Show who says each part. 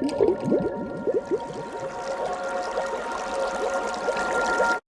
Speaker 1: you